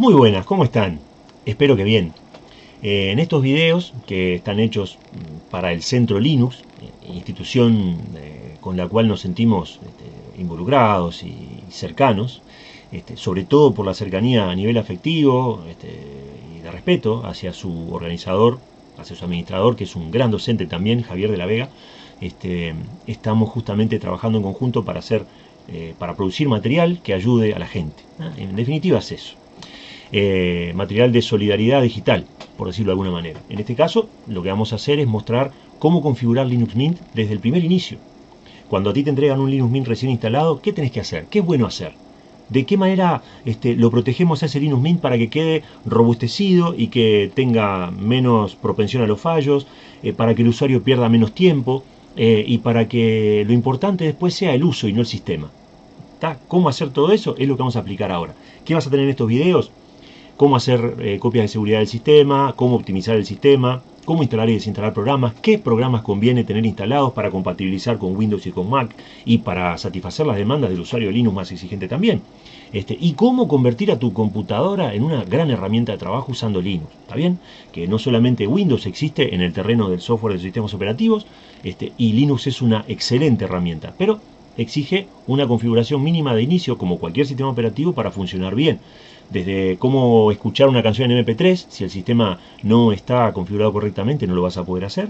Muy buenas, ¿cómo están? Espero que bien. Eh, en estos videos que están hechos mm, para el Centro Linux, eh, institución eh, con la cual nos sentimos este, involucrados y cercanos, este, sobre todo por la cercanía a nivel afectivo este, y de respeto hacia su organizador, hacia su administrador, que es un gran docente también, Javier de la Vega, estamos justamente trabajando en conjunto para hacer, para producir material que ayude a la gente. En definitiva es eso. Eh, material de solidaridad digital, por decirlo de alguna manera. En este caso, lo que vamos a hacer es mostrar cómo configurar Linux Mint desde el primer inicio. Cuando a ti te entregan un Linux Mint recién instalado, ¿qué tenés que hacer? ¿Qué es bueno hacer? ¿De qué manera este, lo protegemos a ese Linux Mint para que quede robustecido y que tenga menos propensión a los fallos, eh, para que el usuario pierda menos tiempo eh, y para que lo importante después sea el uso y no el sistema? ¿Cómo hacer todo eso? Es lo que vamos a aplicar ahora. ¿Qué vas a tener en estos videos? Cómo hacer eh, copias de seguridad del sistema, cómo optimizar el sistema, cómo instalar y desinstalar programas, qué programas conviene tener instalados para compatibilizar con Windows y con Mac y para satisfacer las demandas del usuario Linux más exigente también. Este, y cómo convertir a tu computadora en una gran herramienta de trabajo usando Linux, ¿está bien? Que no solamente Windows existe en el terreno del software de sistemas operativos, este, y Linux es una excelente herramienta, pero exige una configuración mínima de inicio como cualquier sistema operativo para funcionar bien desde cómo escuchar una canción en MP3, si el sistema no está configurado correctamente no lo vas a poder hacer,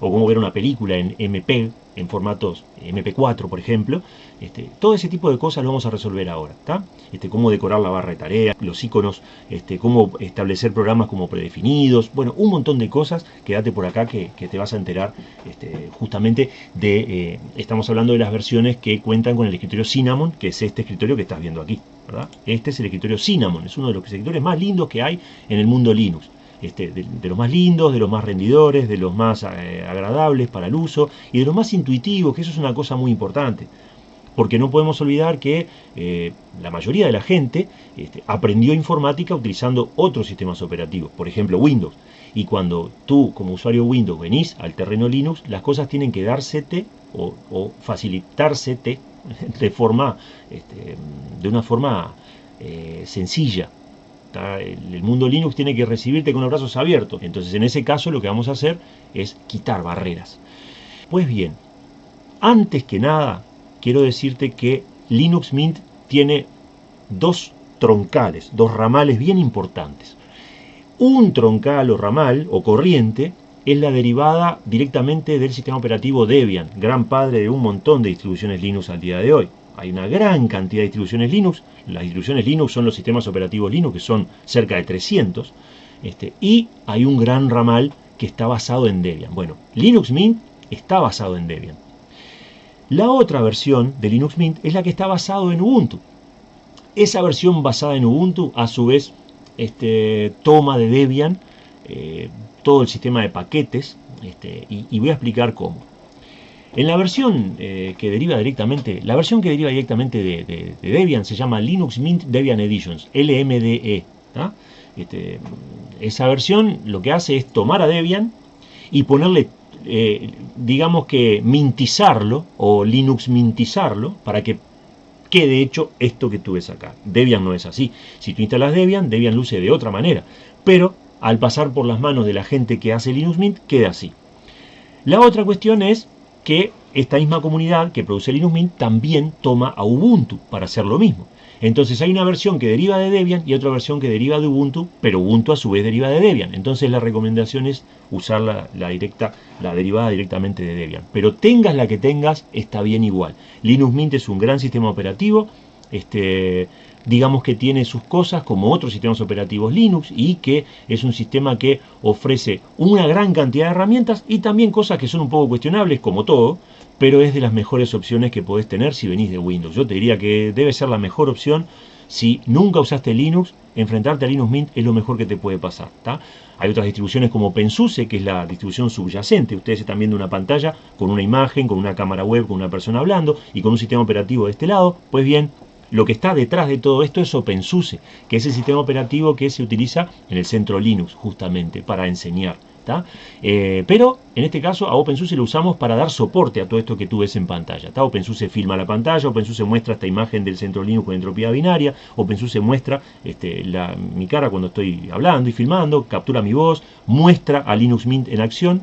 o cómo ver una película en MP, en formatos MP4 por ejemplo, este, todo ese tipo de cosas lo vamos a resolver ahora. Este, cómo decorar la barra de tareas, los iconos, este, cómo establecer programas como predefinidos, bueno, un montón de cosas, quédate por acá que, te vas a enterar este, justamente de, eh, estamos hablando de las versiones que cuentan con el escritorio Cinnamon, que es este escritorio que estás viendo aquí, Este es el escritorio Cinnamon, es uno de los escritorios más lindos que hay en el mundo Linux. Este, de, los más lindos, de los más rendidores, de los más eh, agradables para el uso y de los más intuitivos, que eso es una cosa muy importante. Porque no podemos olvidar que eh, la mayoría de la gente este, aprendió informática utilizando otros sistemas operativos, por ejemplo Windows. Y cuando tú como usuario Windows venís al terreno Linux, las cosas tienen que dársete o, o facilitársete de, forma, este, de una forma eh, sencilla, el mundo Linux tiene que recibirte con los brazos abiertos. Entonces, en ese caso, lo que vamos a hacer es quitar barreras. Pues bien, antes que nada, quiero decirte que Linux Mint tiene dos troncales, dos ramales bien importantes. Un troncal o ramal o corriente es la derivada directamente del sistema operativo Debian, gran padre de un montón de distribuciones Linux al día de hoy hay una gran cantidad de distribuciones Linux. Las distribuciones Linux son los sistemas operativos Linux, que son cerca de 300. Este, y hay un gran ramal que está basado en Debian. Bueno, Linux Mint está basado en Debian. La otra versión de Linux Mint es la que está basado en Ubuntu. Esa versión basada en Ubuntu, a su vez, este, toma de Debian eh, todo el sistema de paquetes este, y voy a explicar cómo. En la versión eh, que deriva directamente, la versión que deriva directamente de, Debian se llama Linux Mint Debian Editions, LMDE. Este, esa versión lo que hace es tomar a Debian y ponerle, eh, digamos que mintizarlo o Linux mintizarlo para que quede hecho esto que tú ves acá. Debian no es así. Si tú instalas Debian, Debian luce de otra manera. Pero al pasar por las manos de la gente que hace Linux Mint, queda así. La otra cuestión es que esta misma comunidad que produce Linux Mint también toma a Ubuntu para hacer lo mismo. Entonces hay una versión que deriva de Debian y otra versión que deriva de Ubuntu, pero Ubuntu a su vez deriva de Debian. Entonces la recomendación es usar la, directa, la derivada directamente de Debian. Pero tengas la que tengas, está bien igual. Linux Mint es un gran sistema operativo, este, digamos que tiene sus cosas como otros sistemas operativos Linux y que es un sistema que ofrece una gran cantidad de herramientas y también cosas que son un poco cuestionables como todo, pero es de las mejores opciones que podés tener si venís de Windows. Yo te diría que debe ser la mejor opción si nunca usaste Linux, enfrentarte a Linux Mint es lo mejor que te puede pasar. Hay otras distribuciones como OpenSUSE, que es la distribución subyacente. Ustedes están viendo una pantalla con una imagen, con una cámara web, con una persona hablando y con un sistema operativo de este lado. Pues bien, lo que está detrás de todo esto es OpenSUSE, que es el sistema operativo que se utiliza en el centro Linux justamente para enseñar Eh, pero en este caso a OpenSUSE lo usamos para dar soporte a todo esto que tú ves en pantalla. OpenSUSE filma la pantalla, OpenSUSE muestra esta imagen del centro Linux con entropía binaria, OpenSUSE muestra este, mi cara cuando estoy hablando y filmando, captura mi voz, muestra a Linux Mint en acción,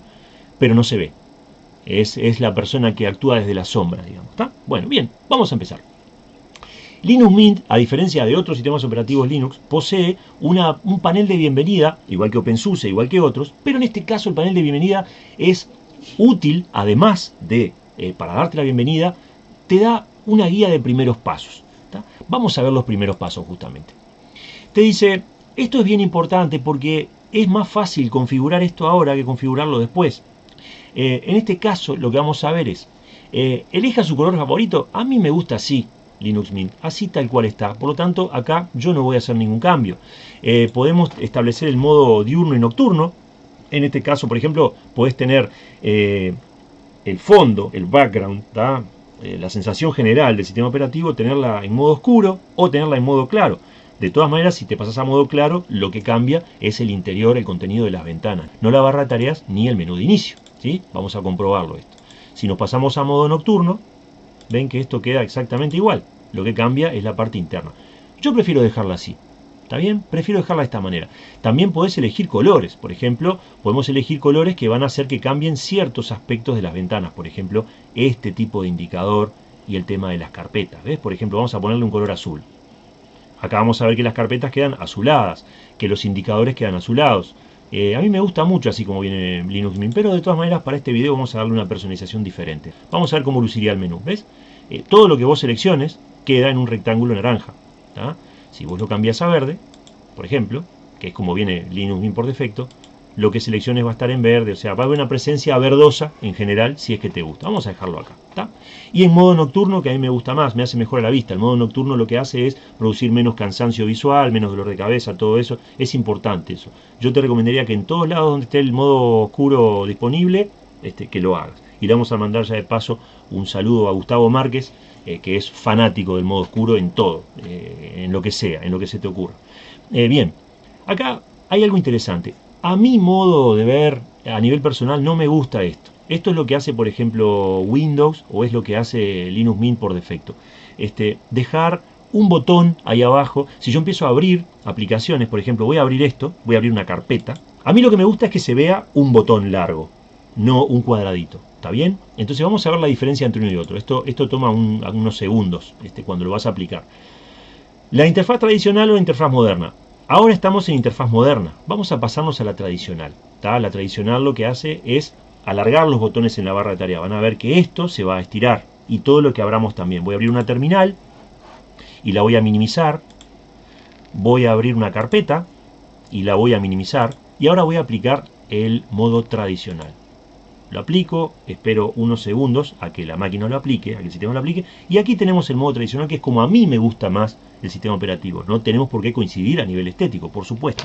pero no se ve. Es, es la persona que actúa desde la sombra, digamos. Bueno, bien, vamos a empezar. Linux Mint, a diferencia de otros sistemas operativos Linux, posee un panel de bienvenida, igual que OpenSUSE, igual que otros, pero en este caso el panel de bienvenida es útil, además de, eh, para darte la bienvenida, te da una guía de primeros pasos. Vamos a ver los primeros pasos justamente. Te dice, esto es bien importante porque es más fácil configurar esto ahora que configurarlo después. Eh, en este caso lo que vamos a ver es, eh, elija su color favorito, a mí me gusta así, Linux Mint, así tal cual está. Por lo tanto, acá yo no voy a hacer ningún cambio. Eh, podemos establecer el modo diurno y nocturno. En este caso, por ejemplo, podés tener eh, el fondo, el background, eh, la sensación general del sistema operativo, tenerla en modo oscuro o tenerla en modo claro. De todas maneras, si te pasas a modo claro, lo que cambia es el interior, el contenido de las ventanas, no la barra de tareas ni el menú de inicio. ¿sí? Vamos a comprobarlo esto. Si nos pasamos a modo nocturno, ven que esto queda exactamente igual. Lo que cambia es la parte interna. Yo prefiero dejarla así. ¿Está bien? Prefiero dejarla de esta manera. También podés elegir colores. Por ejemplo, podemos elegir colores que van a hacer que cambien ciertos aspectos de las ventanas. Por ejemplo, este tipo de indicador y el tema de las carpetas. ¿Ves? Por ejemplo, vamos a ponerle un color azul. Acá vamos a ver que las carpetas quedan azuladas, que los indicadores quedan azulados. Eh, a mí me gusta mucho así como viene Linux Mint, pero de todas maneras para este video vamos a darle una personalización diferente. Vamos a ver cómo luciría el menú, ¿ves? Eh, todo lo que vos selecciones queda en un rectángulo naranja. Si vos lo cambias a verde, por ejemplo, que es como viene Linux Mint por defecto, lo que selecciones va a estar en verde, o sea, va a haber una presencia verdosa en general si es que te gusta. Vamos a dejarlo acá. Y en modo nocturno, que a mí me gusta más, me hace mejor a la vista. El modo nocturno lo que hace es producir menos cansancio visual, menos dolor de cabeza, todo eso. Es importante eso. Yo te recomendaría que en todos lados donde esté el modo oscuro disponible, este, que lo hagas. Y le vamos a mandar ya de paso un saludo a Gustavo Márquez, eh, que es fanático del modo oscuro en todo, eh, en lo que sea, en lo que se te ocurra. Eh, bien, acá hay algo interesante. A mi modo de ver, a nivel personal, no me gusta esto. Esto es lo que hace, por ejemplo, Windows o es lo que hace Linux Mint por defecto. Este, dejar un botón ahí abajo. Si yo empiezo a abrir aplicaciones, por ejemplo, voy a abrir esto, voy a abrir una carpeta. A mí lo que me gusta es que se vea un botón largo, no un cuadradito. ¿Está bien? Entonces vamos a ver la diferencia entre uno y otro. Esto, esto toma unos segundos este, cuando lo vas a aplicar. La interfaz tradicional o la interfaz moderna. Ahora estamos en interfaz moderna. Vamos a pasarnos a la tradicional. La tradicional lo que hace es alargar los botones en la barra de tarea. Van a ver que esto se va a estirar. Y todo lo que abramos también. Voy a abrir una terminal y la voy a minimizar. Voy a abrir una carpeta y la voy a minimizar. Y ahora voy a aplicar el modo tradicional lo aplico, espero unos segundos a que la máquina lo aplique, a que el sistema lo aplique, y aquí tenemos el modo tradicional que es como a mí me gusta más el sistema operativo. No tenemos por qué coincidir a nivel estético, por supuesto.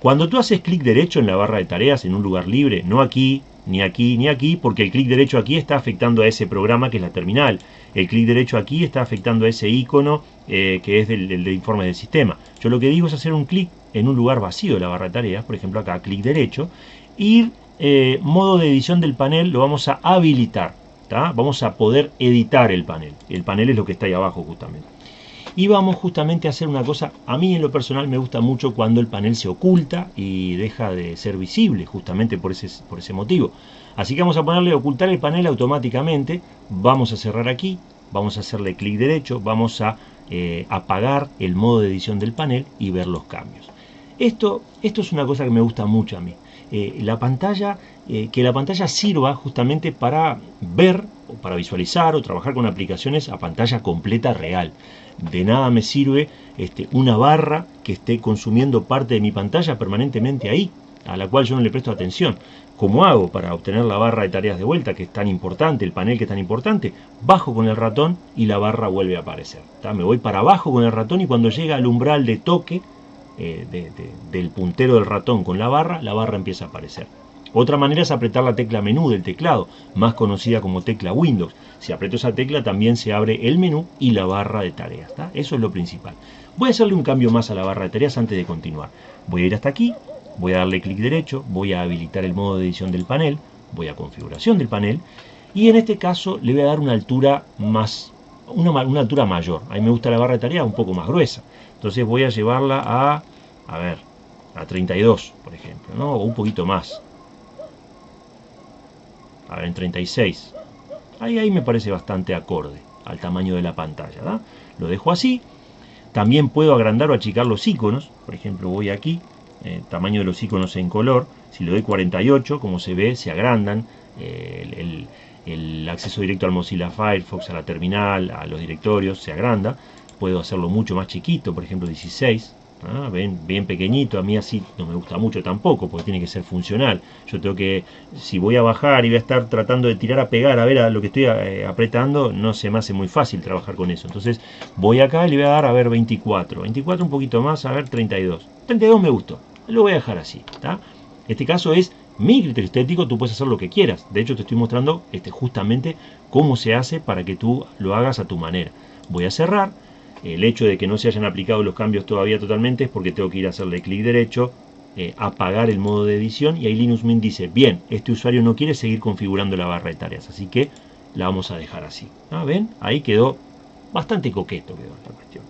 Cuando tú haces clic derecho en la barra de tareas en un lugar libre, no aquí, ni aquí, ni aquí, porque el clic derecho aquí está afectando a ese programa que es la terminal. El clic derecho aquí está afectando a ese icono eh, que es del, del, del informe del sistema. Yo lo que digo es hacer un clic en un lugar vacío de la barra de tareas, por ejemplo acá, clic derecho, ir eh, modo de edición del panel lo vamos a habilitar. Vamos a poder editar el panel. El panel es lo que está ahí abajo justamente. Y vamos justamente a hacer una cosa, a mí en lo personal me gusta mucho cuando el panel se oculta y deja de ser visible, justamente por ese, por ese motivo. Así que vamos a ponerle ocultar el panel automáticamente, vamos a cerrar aquí, vamos a hacerle clic derecho, vamos a eh, apagar el modo de edición del panel y ver los cambios. Esto, esto es una cosa que me gusta mucho a mí. Eh, la pantalla, eh, que la pantalla sirva justamente para ver o para visualizar o trabajar con aplicaciones a pantalla completa real. De nada me sirve este, una barra que esté consumiendo parte de mi pantalla permanentemente ahí, a la cual yo no le presto atención. ¿Cómo hago para obtener la barra de tareas de vuelta, que es tan importante, el panel que es tan importante? Bajo con el ratón y la barra vuelve a aparecer. Me voy para abajo con el ratón y cuando llega al umbral de toque, eh, del puntero del ratón con la barra, la barra empieza a aparecer. Otra manera es apretar la tecla menú del teclado, más conocida como tecla Windows. Si aprieto esa tecla también se abre el menú y la barra de tareas. Eso es lo principal. Voy a hacerle un cambio más a la barra de tareas antes de continuar. Voy a ir hasta aquí, Voy a darle clic derecho, voy a habilitar el modo de edición del panel, voy a configuración del panel y en este caso le voy a dar una altura más, una, una altura mayor. A mí me gusta la barra de tarea un poco más gruesa. Entonces voy a llevarla a, a ver, a 32, por ejemplo, ¿no? o un poquito más. A ver, en 36. Ahí, ahí me parece bastante acorde al tamaño de la pantalla. Lo dejo así. También puedo agrandar o achicar los iconos. Por ejemplo, voy aquí, eh, tamaño de los iconos en color. Si le doy 48, como se ve, se agrandan. Eh, el, acceso directo al Mozilla Firefox, a la terminal, a los directorios, se agranda. Puedo hacerlo mucho más chiquito, por ejemplo 16. ¿ah? Bien pequeñito, a mí así no me gusta mucho tampoco, porque tiene que ser funcional. Yo tengo que, si voy a bajar y voy a estar tratando de tirar a pegar a ver a lo que estoy eh, apretando, no se me hace muy fácil trabajar con eso. Entonces voy acá y le voy a dar a ver 24. 24 un poquito más, a ver 32. 32 me gustó, lo voy a dejar así. Este caso es mi criterio estético, tú puedes hacer lo que quieras. De hecho, te estoy mostrando este, justamente cómo se hace para que tú lo hagas a tu manera. Voy a cerrar el hecho de que no se hayan aplicado los cambios todavía totalmente es porque tengo que ir a hacerle clic derecho, eh, apagar el modo de edición y ahí Linux Mint dice, bien, este usuario no quiere seguir configurando la barra de tareas, así que la vamos a dejar así. ¿Ah, ¿Ven? Ahí quedó bastante coqueto quedó la cuestión.